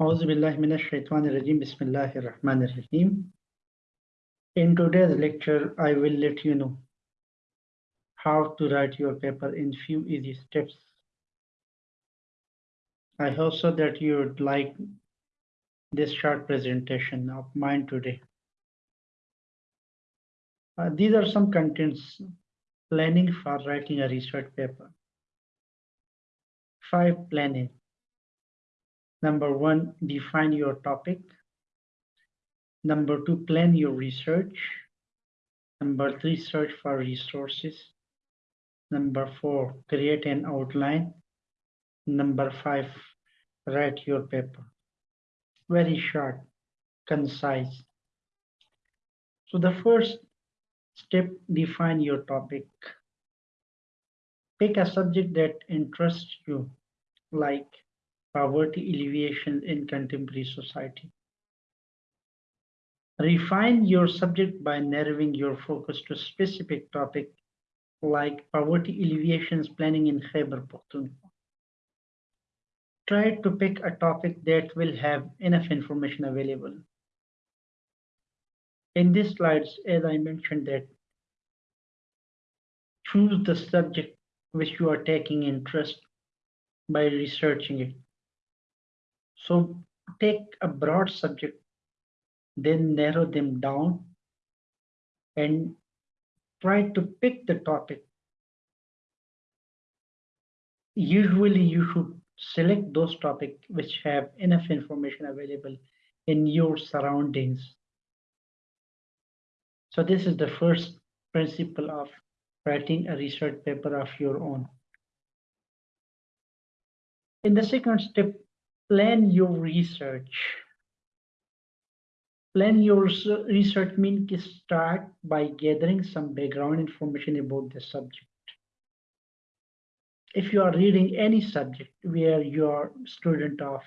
أعوذ بالله من الشيطان الرجيم بسم الله الرحمن الرحيم In today's lecture, I will let you know how to write your paper in few easy steps. I hope so that you would like this short presentation of mine today. Uh, these are some contents planning for writing a research paper. Five planning. Number one, define your topic. Number two, plan your research. Number three, search for resources. Number four, create an outline. Number five, write your paper. Very short, concise. So the first step, define your topic. Pick a subject that interests you, like poverty alleviation in contemporary society. Refine your subject by narrowing your focus to a specific topic like poverty alleviations planning in Khyber Pakhtunkhwa. Try to pick a topic that will have enough information available. In these slides, as I mentioned that choose the subject which you are taking interest by researching it. So take a broad subject, then narrow them down and try to pick the topic. Usually you should select those topics which have enough information available in your surroundings. So this is the first principle of writing a research paper of your own. In the second step, plan your research. Plan your research means start by gathering some background information about the subject. If you are reading any subject where you are student of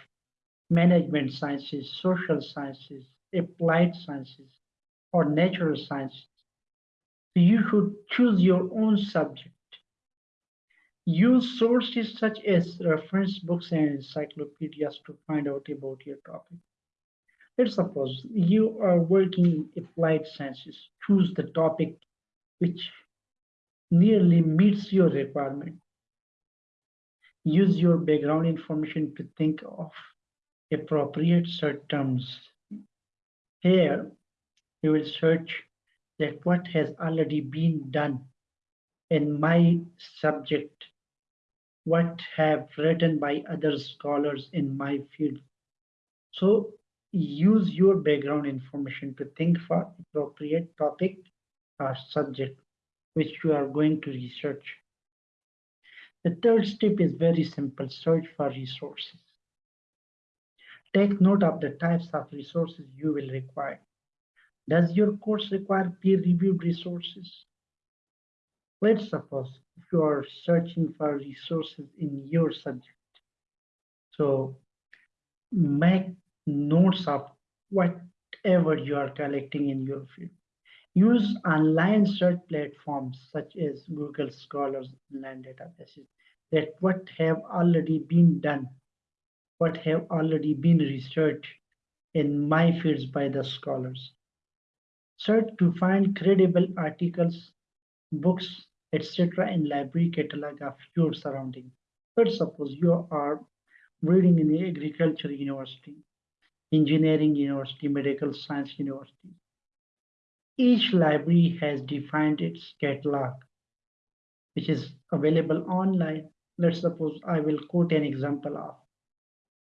management sciences, social sciences, applied sciences, or natural sciences, you should choose your own subject Use sources such as reference books and encyclopedias to find out about your topic. Let's suppose you are working in applied sciences. Choose the topic which nearly meets your requirement. Use your background information to think of appropriate search terms. Here, you will search that what has already been done in my subject what have written by other scholars in my field. So use your background information to think for appropriate topic or subject which you are going to research. The third step is very simple, search for resources. Take note of the types of resources you will require. Does your course require peer-reviewed resources? Let's suppose you are searching for resources in your subject. So make notes of whatever you are collecting in your field. Use online search platforms such as Google Scholars online databases that what have already been done, what have already been researched in my fields by the scholars. Search to find credible articles, books, etc. in library catalog of your surrounding. Let's suppose you are reading in the agriculture university, engineering university, medical science university. Each library has defined its catalog, which is available online. Let's suppose I will quote an example of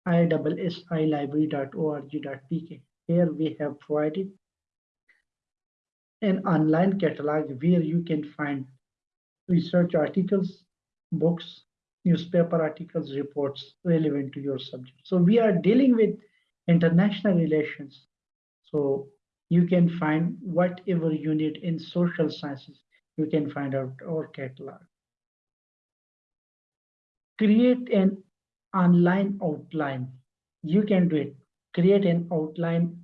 iiilibrary.org.pk. Here we have provided an online catalog where you can find research articles, books, newspaper articles, reports relevant to your subject. So we are dealing with international relations. So you can find whatever you need in social sciences, you can find out our catalog. Create an online outline. You can do it. Create an outline.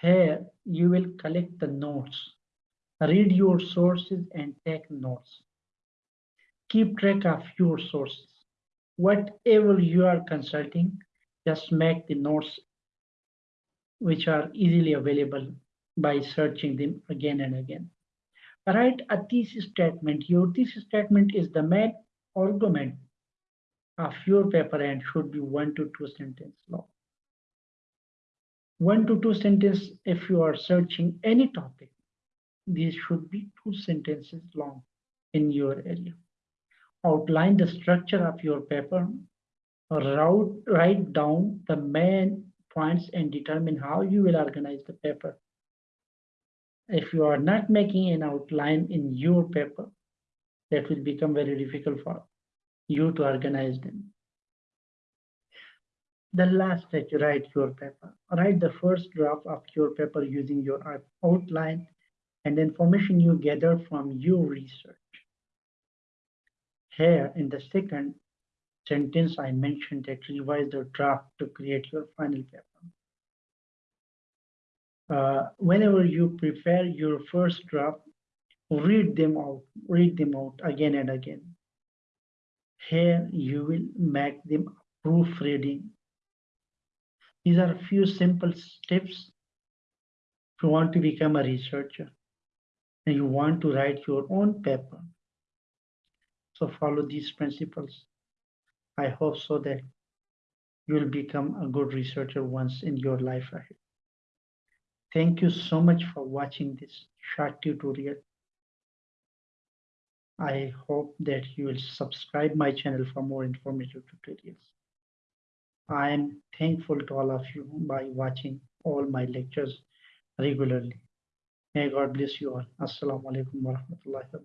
Here you will collect the notes. Read your sources and take notes keep track of your sources. Whatever you are consulting, Just make the notes which are easily available by searching them again and again. Write a thesis statement. Your thesis statement is the main argument of your paper and should be one to two sentence long. One to two sentences if you are searching any topic. These should be two sentences long in your area. Outline the structure of your paper. Route, write down the main points and determine how you will organize the paper. If you are not making an outline in your paper, that will become very difficult for you to organize them. The last step, write your paper. Write the first draft of your paper using your outline and information you gather from your research. Here in the second sentence, I mentioned that revise the draft to create your final paper. Uh, whenever you prepare your first draft, read them out, read them out again and again. Here you will make them proofreading. These are a few simple steps if you want to become a researcher and you want to write your own paper. So follow these principles. I hope so that you will become a good researcher once in your life ahead. Thank you so much for watching this short tutorial. I hope that you will subscribe my channel for more informative tutorials. I am thankful to all of you by watching all my lectures regularly. May God bless you all. Assalamu alaikum wa